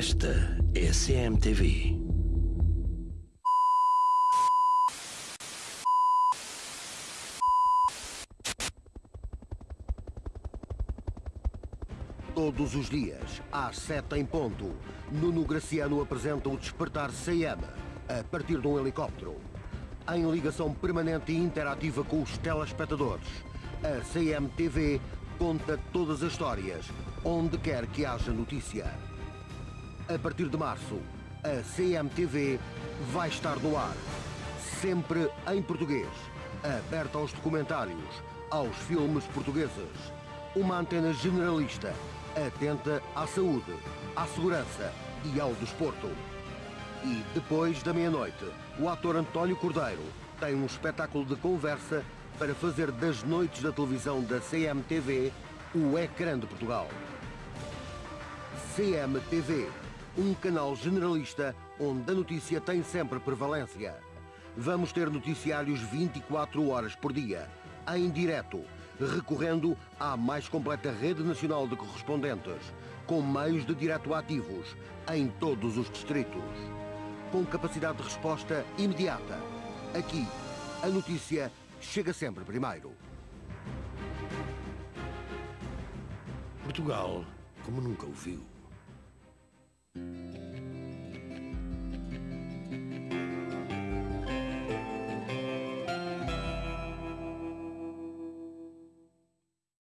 Esta é a CMTV. Todos os dias, às sete em ponto, Nuno Graciano apresenta o Despertar CM, a partir de um helicóptero. Em ligação permanente e interativa com os telespectadores, a CMTV conta todas as histórias, onde quer que haja notícia. A partir de março, a CMTV vai estar no ar, sempre em português, aberta aos documentários, aos filmes portugueses. Uma antena generalista, atenta à saúde, à segurança e ao desporto. E depois da meia-noite, o ator António Cordeiro tem um espetáculo de conversa para fazer das noites da televisão da CMTV o ecrã de Portugal. CMTV, um canal generalista onde a notícia tem sempre prevalência. Vamos ter noticiários 24 horas por dia, em direto, recorrendo à mais completa rede nacional de correspondentes, com meios de direto ativos em todos os distritos. Com capacidade de resposta imediata. Aqui, a notícia chega sempre primeiro. Portugal, como nunca o viu.